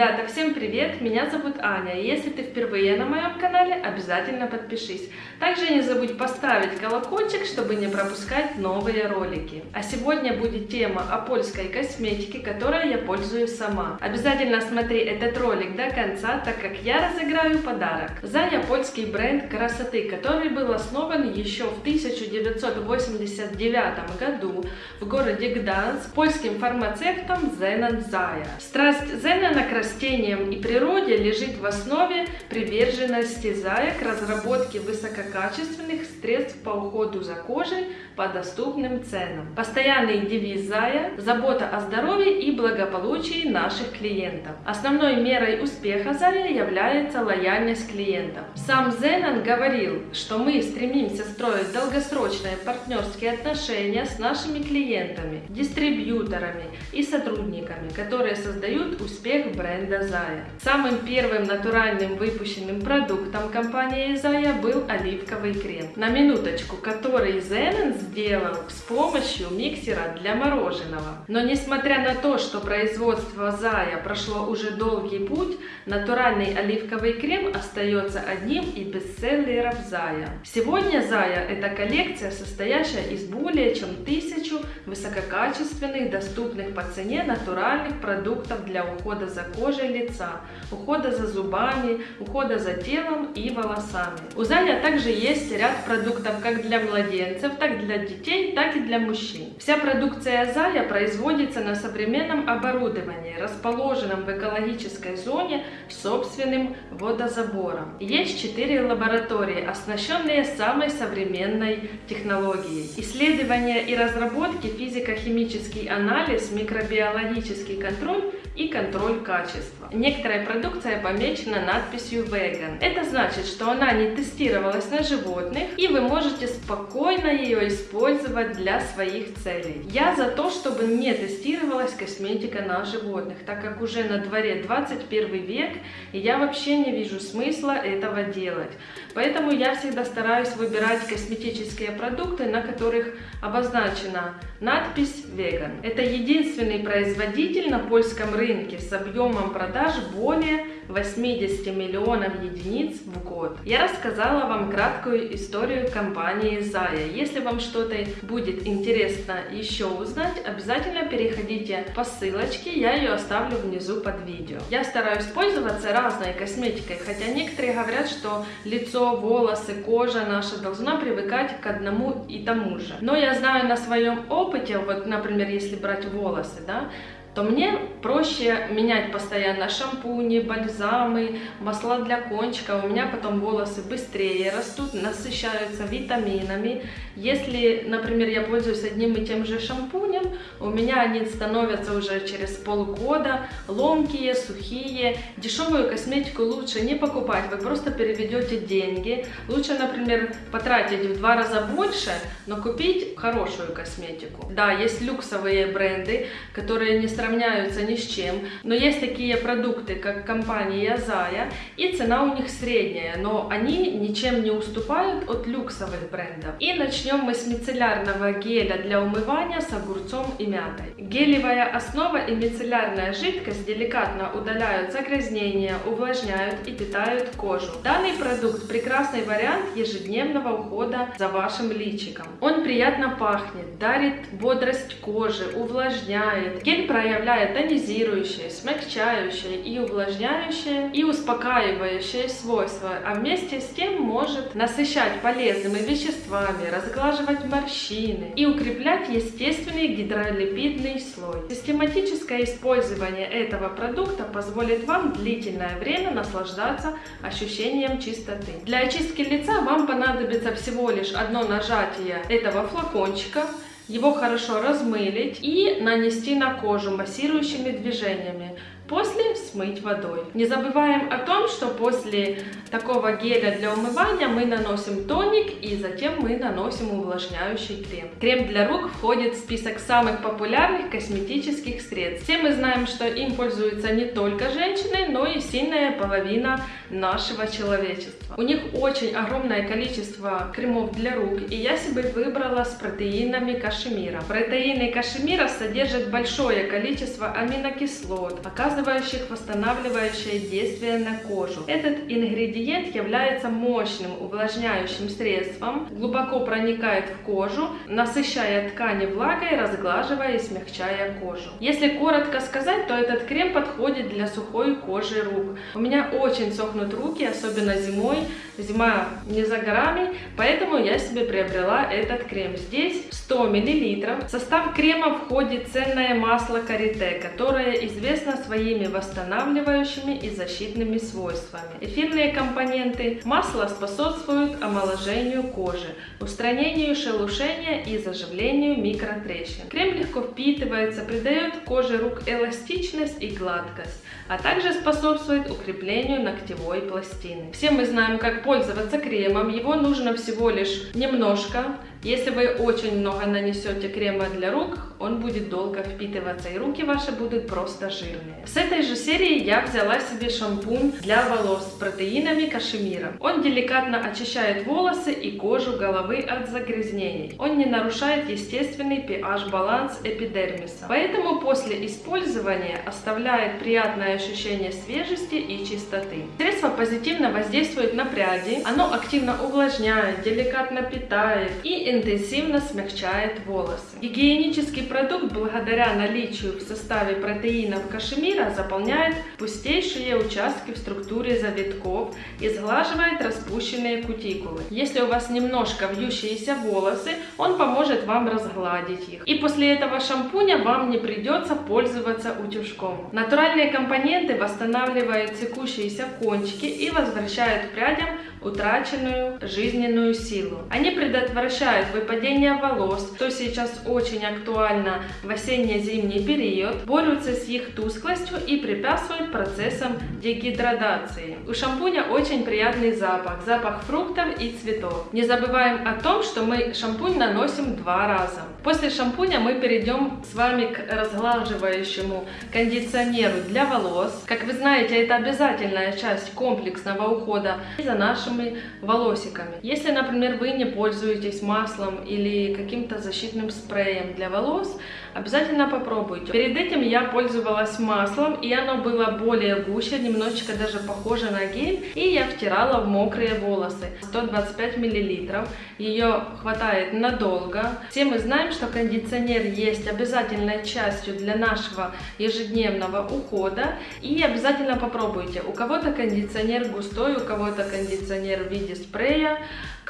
Ребята, всем привет! Меня зовут Аня. Если ты впервые на моем канале, обязательно подпишись. Также не забудь поставить колокольчик, чтобы не пропускать новые ролики. А сегодня будет тема о польской косметике, которой я пользуюсь сама. Обязательно смотри этот ролик до конца, так как я разыграю подарок. Зая польский бренд красоты, который был основан еще в 1989 году в городе Гданьск польским фармацевтом Зенон Зая. Страсть Зенона к растениям и природе лежит в основе приверженности Зая к разработке высококачественных средств по уходу за кожей по доступным ценам. Постоянный девиз Зая – забота о здоровье и благополучии наших клиентов. Основной мерой успеха Зая является лояльность клиентов. Сам Зенон говорил, что мы стремимся строить долгосрочные партнерские отношения с нашими клиентами, дистрибьюторами и сотрудниками, которые создают успех бренда Зая. Самым первым натуральным выпущенным продуктом компании Зая был оливковый крем. На минуточку, который Зенон сделал с помощью миксера для мороженого. Но несмотря на то, что производство Зая прошло уже долгий путь, натуральный оливковый крем остается одним из бестселлеров Зая. Сегодня Зая это коллекция, состоящая из более чем тысячу высококачественных, доступных по цене натуральных продуктов для ухода за кожей лица, ухода за зубами, ухода за телом и волосами. У Зая также есть ряд продуктов как для младенцев, так для детей, так и для мужчин. Вся продукция Зая производится на современном оборудовании, расположенном в экологической зоне с собственным водозабором. Есть четыре лаборатории, оснащенные самой современной технологией. Исследования и разработки, физико-химический анализ, микробиологический контроль и контроль качества. Некоторая продукция помечена надписью vegan. Это значит, что она не тестировалась на животных и вы можете спокойно ее использовать для своих целей. Я за то, чтобы не тестировалась косметика на животных, так как уже на дворе 21 век и я вообще не вижу смысла этого делать. Поэтому я всегда стараюсь выбирать косметические продукты, на которых обозначена надпись vegan. Это единственный производитель на польском рынке с объемом продаж более 80 миллионов единиц в год. Я рассказала вам краткую историю компании Zaya. Если вам что-то будет интересно еще узнать, обязательно переходите по ссылочке, я ее оставлю внизу под видео. Я стараюсь пользоваться разной косметикой, хотя некоторые говорят, что лицо, волосы, кожа наша должна привыкать к одному и тому же. Но я знаю на своем опыте, вот, например, если брать волосы, да, то мне проще менять постоянно шампуни, бальзамы, масла для кончика. У меня потом волосы быстрее растут, насыщаются витаминами. Если, например, я пользуюсь одним и тем же шампунем, у меня они становятся уже через полгода ломкие, сухие. Дешевую косметику лучше не покупать, вы просто переведете деньги. Лучше, например, потратить в два раза больше, но купить хорошую косметику. Да, есть люксовые бренды, которые не сравняются ни с чем, но есть такие продукты, как компания Zaya, и цена у них средняя, но они ничем не уступают от люксовых брендов. И начнем мы с мицеллярного геля для умывания с огурцом и мятой. Гелевая основа и мицеллярная жидкость деликатно удаляют загрязнения, увлажняют и питают кожу. Данный продукт прекрасный вариант ежедневного ухода за вашим личиком. Он приятно пахнет, дарит бодрость кожи, увлажняет. Гель проявляет проявляет тонизирующие, смягчающие и увлажняющие и успокаивающие свойства, а вместе с тем может насыщать полезными веществами, разглаживать морщины и укреплять естественный гидролипидный слой. Систематическое использование этого продукта позволит вам длительное время наслаждаться ощущением чистоты. Для очистки лица вам понадобится всего лишь одно нажатие этого флакончика, его хорошо размылить и нанести на кожу массирующими движениями. После смыть водой. Не забываем о том, что после такого геля для умывания мы наносим тоник и затем мы наносим увлажняющий крем. Крем для рук входит в список самых популярных косметических средств. Все мы знаем, что им пользуются не только женщины, но и сильная половина нашего человечества. У них очень огромное количество кремов для рук, и я себе выбрала с протеинами кашемира. Протеины кашемира содержат большое количество аминокислот. Оказывается, оказывающих восстанавливающее действие на кожу. Этот ингредиент является мощным увлажняющим средством, глубоко проникает в кожу, насыщая ткани влагой, разглаживая и смягчая кожу. Если коротко сказать, то этот крем подходит для сухой кожи рук. У меня очень сохнут руки, особенно зимой. Зима не за горами, поэтому я себе приобрела этот крем. Здесь 100 мл. В состав крема входит ценное масло карите, которое известно своими восстанавливающими и защитными свойствами. Эфирные компоненты масла способствуют омоложению кожи, устранению шелушения и заживлению микротрещин. Крем легко впитывается, придает коже рук эластичность и гладкость, а также способствует укреплению ногтевой пластины. Все мы знаем, как пользоваться кремом. Его нужно всего лишь немножко если вы очень много нанесете крема для рук, он будет долго впитываться и руки ваши будут просто жирные. С этой же серии я взяла себе шампунь для волос с протеинами кашемира. Он деликатно очищает волосы и кожу головы от загрязнений. Он не нарушает естественный pH-баланс эпидермиса. Поэтому после использования оставляет приятное ощущение свежести и чистоты. Средство позитивно воздействует на пряди, оно активно увлажняет, деликатно питает и интенсивно смягчает волосы. Гигиенический продукт благодаря наличию в составе протеинов кашемира заполняет пустейшие участки в структуре завитков и сглаживает распущенные кутикулы. Если у вас немножко вьющиеся волосы, он поможет вам разгладить их. И после этого шампуня вам не придется пользоваться утюжком. Натуральные компоненты восстанавливают текущиеся кончики и возвращают прядям утраченную жизненную силу. Они предотвращают выпадение волос, что сейчас очень актуально в осенне-зимний период, борются с их тусклостью и препятствуют процессам дегидратации. У шампуня очень приятный запах, запах фруктов и цветов. Не забываем о том, что мы шампунь наносим два раза. После шампуня мы перейдем с вами к разглаживающему кондиционеру для волос. Как вы знаете, это обязательная часть комплексного ухода за нашими волосиками. Если, например, вы не пользуетесь маслом или каким-то защитным спреем для волос, обязательно попробуйте. Перед этим я пользовалась маслом, и оно было более гуще, немножечко даже похоже на гель, и я втирала в мокрые волосы. 125 мл, ее хватает надолго. Все мы знаем, что кондиционер есть обязательной частью для нашего ежедневного ухода, и обязательно попробуйте. У кого-то кондиционер густой, у кого-то кондиционер в виде спрея,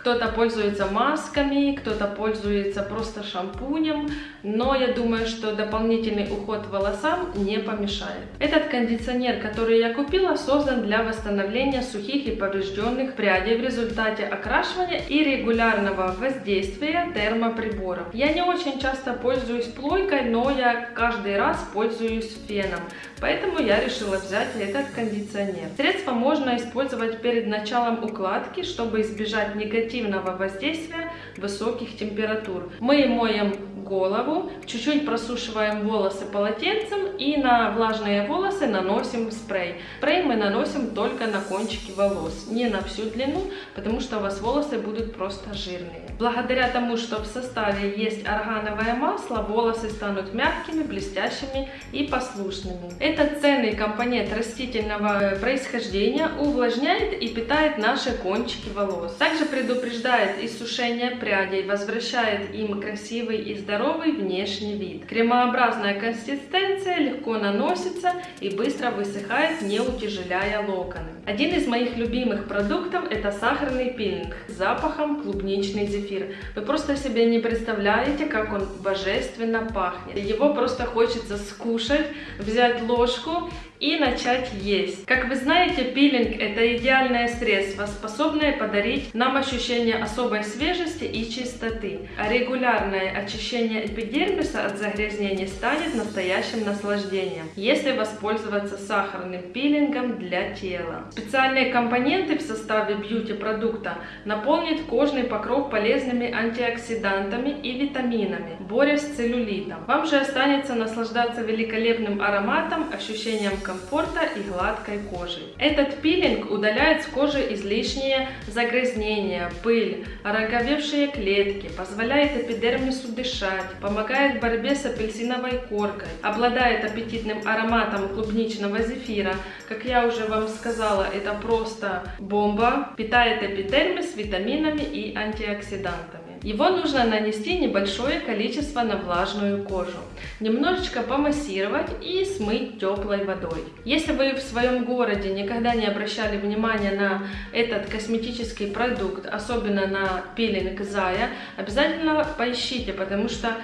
кто-то пользуется масками, кто-то пользуется просто шампунем, но я думаю, что дополнительный уход волосам не помешает. Этот кондиционер, который я купила, создан для восстановления сухих и поврежденных прядей в результате окрашивания и регулярного воздействия термоприборов. Я не очень часто пользуюсь плойкой, но я каждый раз пользуюсь феном, поэтому я решила взять этот кондиционер. Средство можно использовать перед началом укладки, чтобы избежать негативных негативного воздействия высоких температур. Мы моем голову, чуть-чуть просушиваем волосы полотенцем и на влажные волосы наносим спрей. Спрей мы наносим только на кончики волос, не на всю длину, потому что у вас волосы будут просто жирные. Благодаря тому, что в составе есть органовое масло, волосы станут мягкими, блестящими и послушными. Этот ценный компонент растительного происхождения увлажняет и питает наши кончики волос. Также предупреждает иссушение прядей, возвращает им красивый и здоровый внешний вид. Кремообразная консистенция легко наносится и быстро высыхает, не утяжеляя локоны. Один из моих любимых продуктов это сахарный пилинг с запахом клубничный зефир. Вы просто себе не представляете, как он божественно пахнет. Его просто хочется скушать, взять ложку и начать есть. Как вы знаете, пилинг это идеальное средство, способное подарить нам ощущение особой свежести и чистоты. Регулярное очищение эпидермиса от загрязнений станет настоящим наслаждением, если воспользоваться сахарным пилингом для тела. Специальные компоненты в составе бьюти-продукта наполнят кожный покров полезными антиоксидантами и витаминами, борясь с целлюлитом. Вам же останется наслаждаться великолепным ароматом, ощущением комфорта и гладкой кожи. Этот пилинг удаляет с кожи излишние загрязнения, пыль, ороговевшие клетки, позволяет эпидермису дышать, помогает в борьбе с апельсиновой коркой, обладает аппетитным ароматом клубничного зефира. Как я уже вам сказала, это просто бомба, питает эпидермис витаминами и антиоксидантами. Его нужно нанести небольшое количество на влажную кожу, немножечко помассировать и смыть теплой водой. Если вы в своем городе никогда не обращали внимания на этот косметический продукт, особенно на пилинг Зая, обязательно поищите, потому что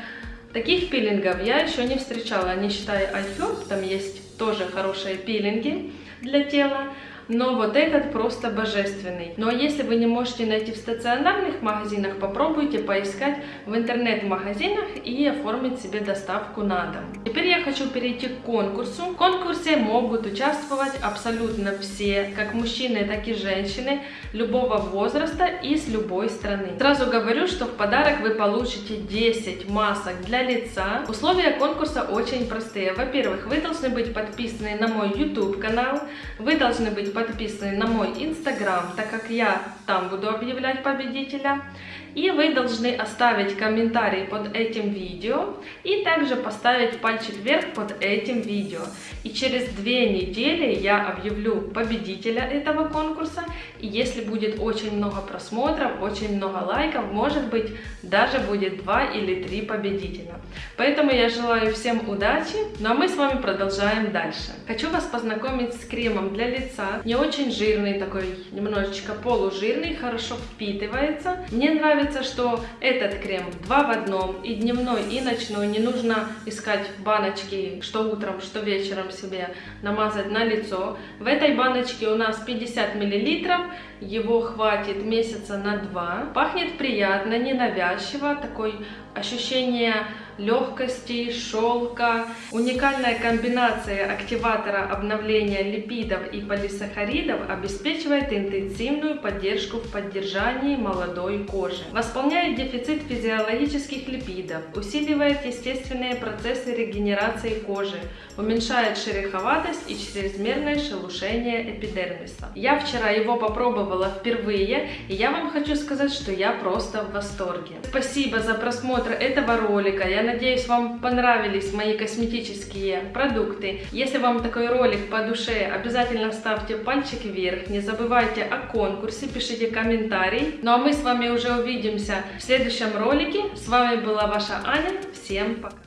таких пилингов я еще не встречала, не считая iHerb, там есть тоже хорошие пилинги для тела но вот этот просто божественный. Но если вы не можете найти в стационарных магазинах, попробуйте поискать в интернет-магазинах и оформить себе доставку на дом. Теперь я хочу перейти к конкурсу. В конкурсе могут участвовать абсолютно все, как мужчины, так и женщины, любого возраста и с любой страны. Сразу говорю, что в подарок вы получите 10 масок для лица. Условия конкурса очень простые. Во-первых, вы должны быть подписаны на мой YouTube канал, вы должны быть подписаны на мой инстаграм, так как я там буду объявлять победителя. И вы должны оставить комментарий под этим видео и также поставить пальчик вверх под этим видео. И через две недели я объявлю победителя этого конкурса. И если будет очень много просмотров, очень много лайков, может быть даже будет два или три победителя. Поэтому я желаю всем удачи, ну а мы с вами продолжаем дальше. Хочу вас познакомить с кремом для лица. Не очень жирный такой, немножечко полужирный, хорошо впитывается. Мне нравится что этот крем два в одном, и дневной, и ночной. Не нужно искать баночки, что утром, что вечером себе намазать на лицо. В этой баночке у нас 50 мл, его хватит месяца на два. Пахнет приятно, ненавязчиво, такой ощущение легкости, шелка. Уникальная комбинация активатора обновления липидов и полисахаридов обеспечивает интенсивную поддержку в поддержании молодой кожи. Восполняет дефицит физиологических липидов, усиливает естественные процессы регенерации кожи, уменьшает шероховатость и чрезмерное шелушение эпидермиса. Я вчера его попробовала впервые, и я вам хочу сказать, что я просто в восторге. Спасибо за просмотр этого ролика. Я надеюсь, вам понравились мои косметические продукты. Если вам такой ролик по душе, обязательно ставьте пальчик вверх. Не забывайте о конкурсе, пишите комментарий. Ну а мы с вами уже увидимся в следующем ролике. С вами была ваша Аня. Всем пока!